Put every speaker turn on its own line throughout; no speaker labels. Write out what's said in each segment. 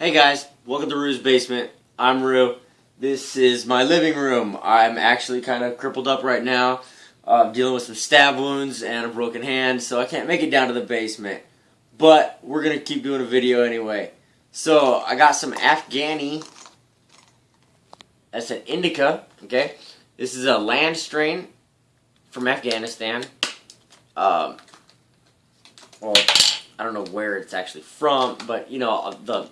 Hey guys, welcome to Rue's Basement. I'm Rue. This is my living room. I'm actually kind of crippled up right now. I'm dealing with some stab wounds and a broken hand, so I can't make it down to the basement. But we're going to keep doing a video anyway. So I got some Afghani. That's an indica, okay? This is a land strain from Afghanistan. Um, well, I don't know where it's actually from, but you know the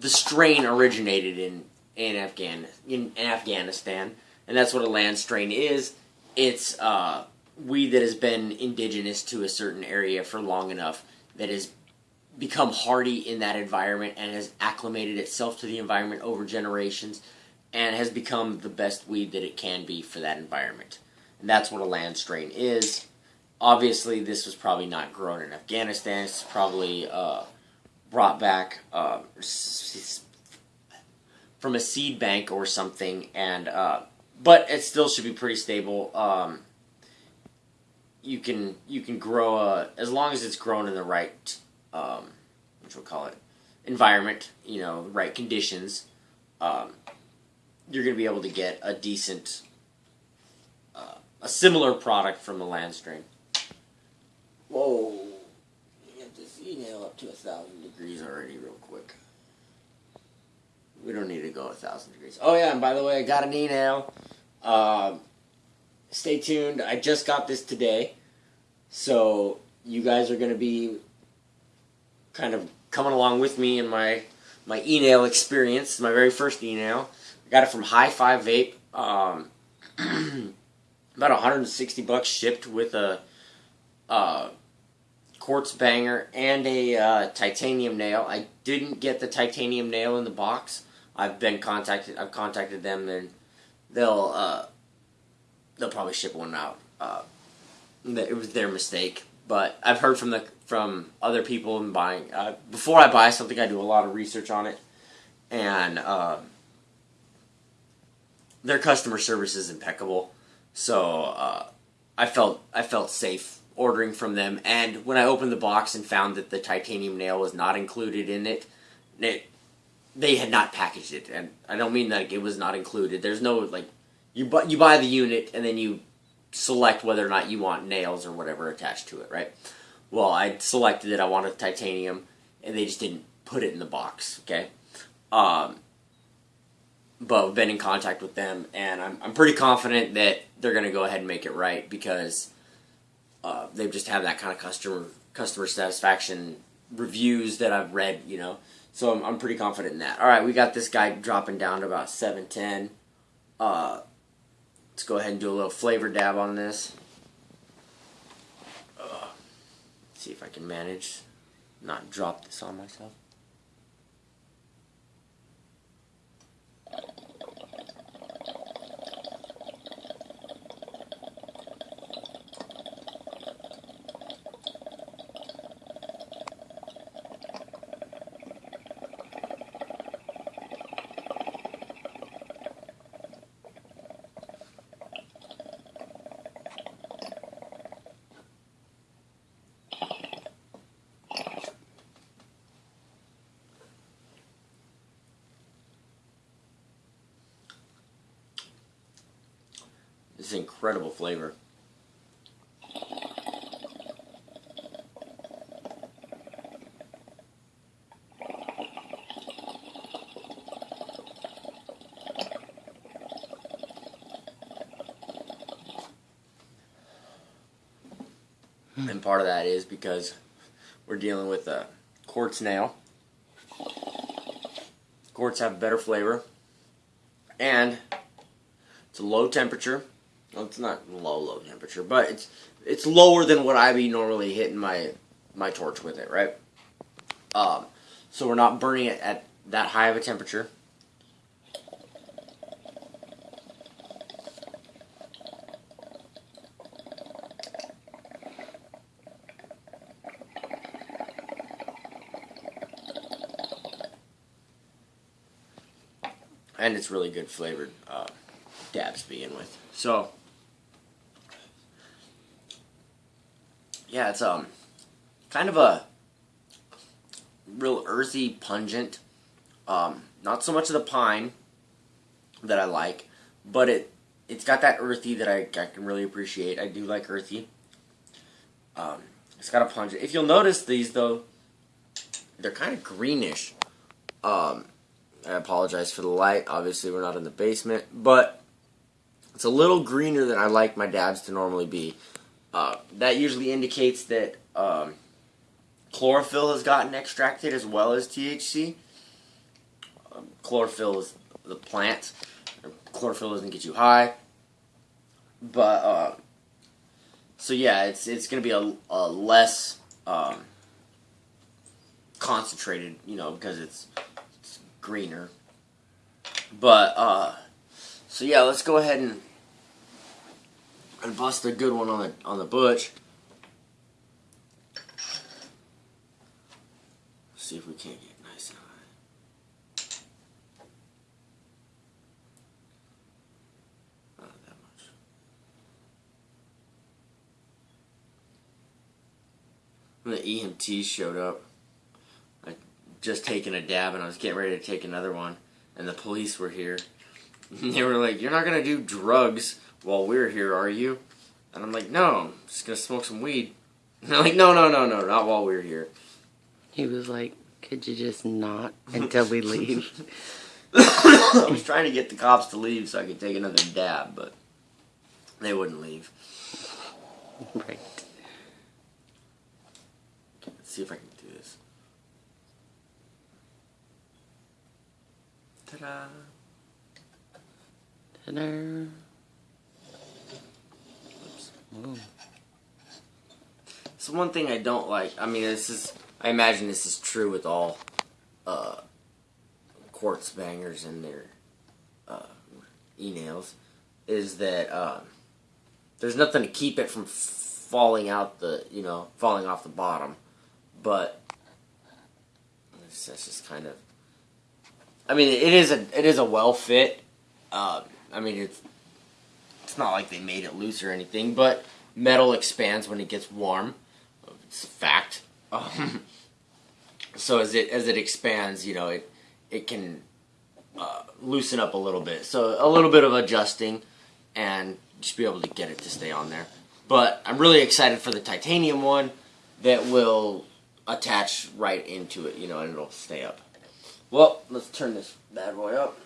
the strain originated in in Afghan in, Afghanistan, and that's what a land strain is. It's uh, weed that has been indigenous to a certain area for long enough that has become hardy in that environment and has acclimated itself to the environment over generations and has become the best weed that it can be for that environment. And that's what a land strain is. Obviously, this was probably not grown in Afghanistan. It's probably uh, brought back uh, from a seed bank or something, and uh, but it still should be pretty stable. Um, you can you can grow a, as long as it's grown in the right um, what we'll call it environment, you know, right conditions. Um, you're going to be able to get a decent, uh, a similar product from the land strain. Whoa, you get this e-nail up to a thousand degrees already, real quick. We don't need to go a thousand degrees. Oh yeah, and by the way, I got an e-nail. Um, stay tuned. I just got this today, so you guys are going to be kind of coming along with me in my my e-nail experience. My very first e-nail. I got it from High Five Vape. Um, about 160 bucks shipped with a uh, quartz banger and a uh, titanium nail. I didn't get the titanium nail in the box. I've been contacted. I've contacted them and they'll uh, they'll probably ship one out. Uh, it was their mistake, but I've heard from the from other people in buying. Uh, before I buy something, I do a lot of research on it, and uh, their customer service is impeccable. So uh, I felt I felt safe ordering from them. And when I opened the box and found that the titanium nail was not included in it, it they had not packaged it. And I don't mean that it was not included. There's no like you buy you buy the unit and then you select whether or not you want nails or whatever attached to it, right? Well, I selected it. I wanted titanium, and they just didn't put it in the box. Okay. Um, but I've been in contact with them, and I'm, I'm pretty confident that they're going to go ahead and make it right because uh, they just have that kind of customer customer satisfaction reviews that I've read, you know. So I'm, I'm pretty confident in that. All right, we got this guy dropping down to about 710. Uh, let's go ahead and do a little flavor dab on this. Uh, see if I can manage not drop this on myself. This is incredible flavor. And part of that is because we're dealing with a quartz nail. Quartz have better flavor. And it's a low temperature. Well, it's not low, low temperature, but it's it's lower than what I be normally hitting my my torch with it, right? Um, so we're not burning it at that high of a temperature. And it's really good flavored uh, dabs to begin with. So, yeah, it's um kind of a real earthy, pungent Um, not so much of the pine that I like, but it it's got that earthy that I, I can really appreciate. I do like earthy. Um, it's got a punch. If you'll notice these though, they're kind of greenish. Um, I apologize for the light. Obviously, we're not in the basement, but it's a little greener than I like my dabs to normally be. Uh, that usually indicates that um, chlorophyll has gotten extracted as well as THC. Um, chlorophyll is the plant. Chlorophyll doesn't get you high, but uh, so yeah, it's it's gonna be a, a less um, concentrated, you know, because it's, it's greener. But uh, so yeah, let's go ahead and and bust a good one on the on the butch. See if we can't get nice and high. Not that much. When the EMT showed up, I just taken a dab and I was getting ready to take another one, and the police were here. they were like, "You're not gonna do drugs while we're here, are you?" And I'm like, "No, I'm just gonna smoke some weed." And they're like, "No, no, no, no, not while we're here."
He was like, could you just not until we leave?
I was trying to get the cops to leave so I could take another dab, but they wouldn't leave.
right.
Let's see if I can do this. Ta-da!
Ta-da.
Oops.
Ooh.
So one thing I don't like, I mean, this is, I imagine this is true with all uh, quartz bangers and their uh, e-nails, is that uh, there's nothing to keep it from falling out the, you know, falling off the bottom. But that's just kind of, I mean, it is a, it is a well fit. Uh, I mean, it's, it's not like they made it loose or anything, but metal expands when it gets warm. It's a fact. Um, so as it as it expands, you know, it it can uh, loosen up a little bit. So a little bit of adjusting, and just be able to get it to stay on there. But I'm really excited for the titanium one that will attach right into it, you know, and it'll stay up. Well, let's turn this bad boy up.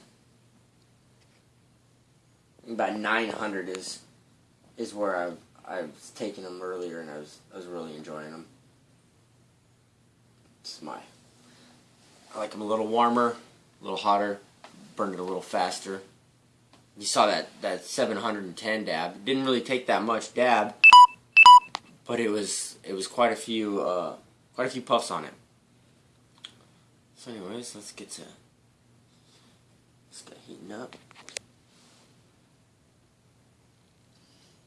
About 900 is is where I I was taking them earlier, and I was I was really enjoying them. It's my I like them a little warmer, a little hotter, burned it a little faster. You saw that that 710 dab. Didn't really take that much dab, but it was it was quite a few uh, quite a few puffs on it. So, anyways, let's get to let's get heating up.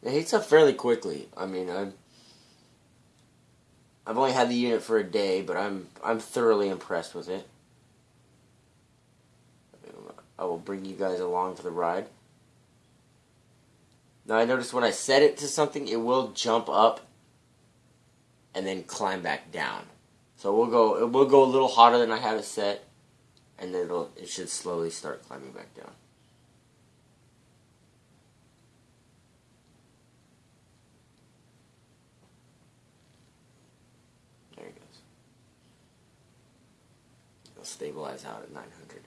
It heats up fairly quickly. I mean, I'm I've only had the unit for a day, but I'm I'm thoroughly impressed with it. I will bring you guys along for the ride. Now I noticed when I set it to something, it will jump up and then climb back down. So we'll go it will go a little hotter than I have it set, and then it'll it should slowly start climbing back down. There it goes. Stabilize out at 900.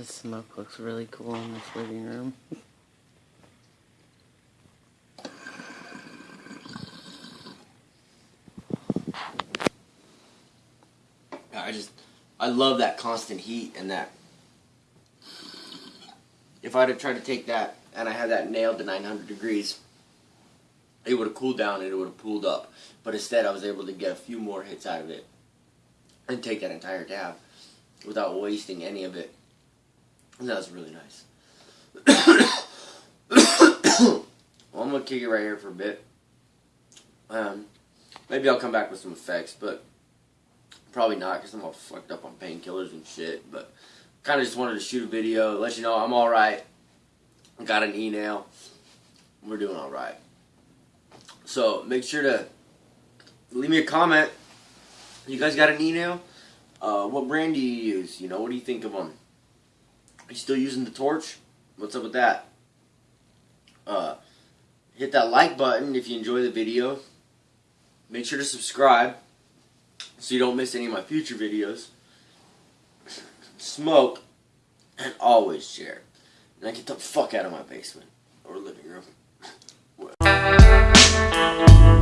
The smoke looks really cool in this living room.
I just I love that constant heat and that if I'd have tried to take that and I had that nailed to 900 degrees, it would have cooled down and it would have pulled up. But instead, I was able to get a few more hits out of it and take that entire dab without wasting any of it. And that was really nice. well, I'm gonna kick it right here for a bit. Um, maybe I'll come back with some effects, but probably not because I'm all fucked up on painkillers and shit. But kind of just wanted to shoot a video, let you know I'm all right. I got an e-nail. We're doing all right. So make sure to leave me a comment. You guys got an e-nail? Uh, what brand do you use? You know, what do you think of them? you still using the torch? What's up with that? Uh, hit that like button if you enjoy the video. Make sure to subscribe so you don't miss any of my future videos. Smoke and always share. and get the fuck out of my basement or living room.